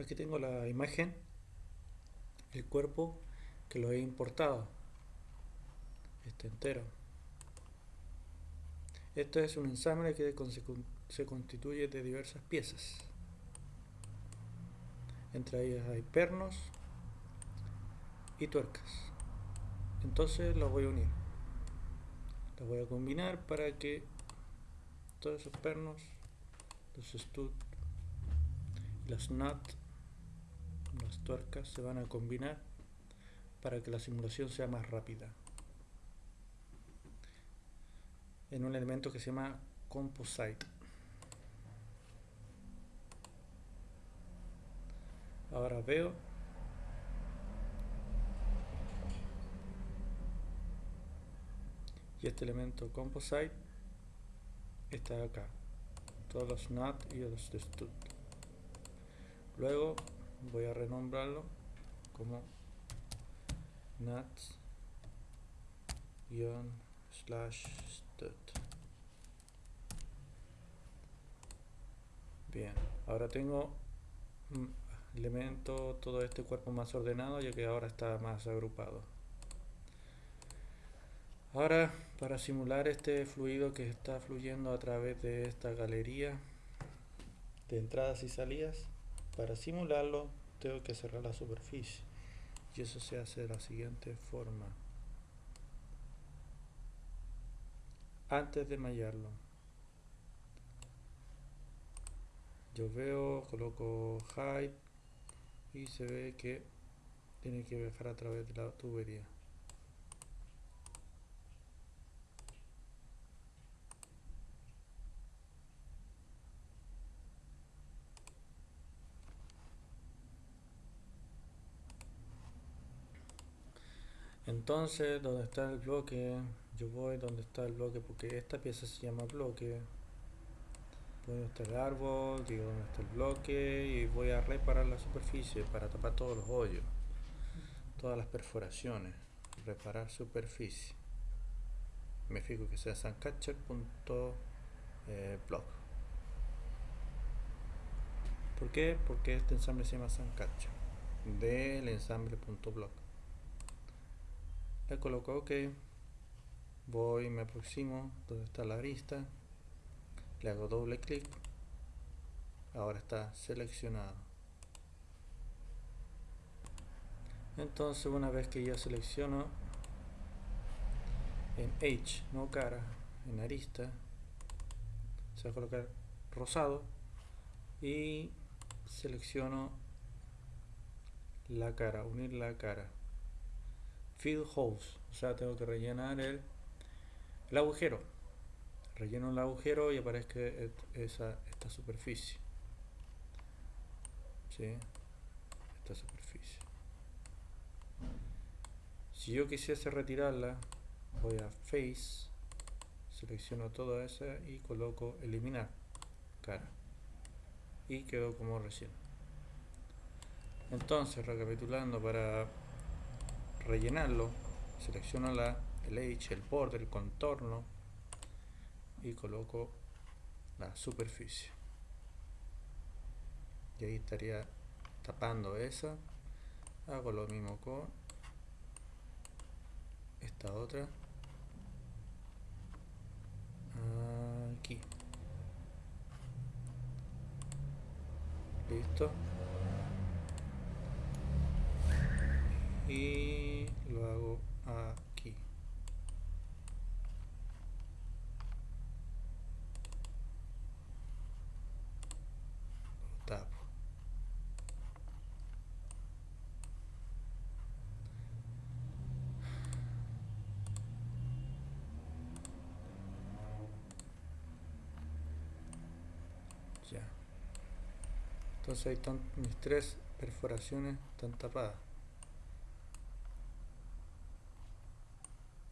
aquí tengo la imagen el cuerpo que lo he importado. Este entero. Esto es un ensamble que se constituye de diversas piezas. Entre ellas hay pernos y tuercas. Entonces los voy a unir. Los voy a combinar para que todos esos pernos los stud las nut las tuercas se van a combinar para que la simulación sea más rápida. En un elemento que se llama composite. Ahora veo y este elemento composite está acá. Todos los NUT y los stud luego voy a renombrarlo como nuts slash stud. Bien ahora tengo elemento todo este cuerpo más ordenado ya que ahora está más agrupado. Ahora para simular este fluido que está fluyendo a través de esta galería de entradas y salidas para simularlo tengo que cerrar la superficie y eso se hace de la siguiente forma. Antes de mallarlo yo veo, coloco height y se ve que tiene que viajar a través de la tubería entonces donde está el bloque yo voy donde está el bloque porque esta pieza se llama bloque. Donde está el árbol digo donde está el bloque y voy a reparar la superficie para tapar todos los hoyos todas las perforaciones. Reparar superficie. Me fijo que sea suncatcher.block eh, ¿por qué? porque este ensamble se llama suncatcher del ensamble.block le coloco ok voy me aproximo donde está la arista le hago doble clic. Ahora está seleccionado. Entonces una vez que ya selecciono en H no cara en arista se va a colocar rosado y selecciono la cara unir la cara fill holes. O sea tengo que rellenar el, agujero. Relleno el agujero y aparezca esa, esta superficie. ¿sí? esta superficie. Si yo quisiese retirarla voy a face selecciono toda esa y coloco eliminar cara. Y quedó como recién entonces recapitulando para rellenarlo selecciono la, el edge, el borde, el contorno y coloco la superficie. Y ahí estaría tapando esa. Hago lo mismo con esta otra. Aquí. Listo y lo hago aquí lo tapo entonces ahí están mis tres perforaciones están tapadas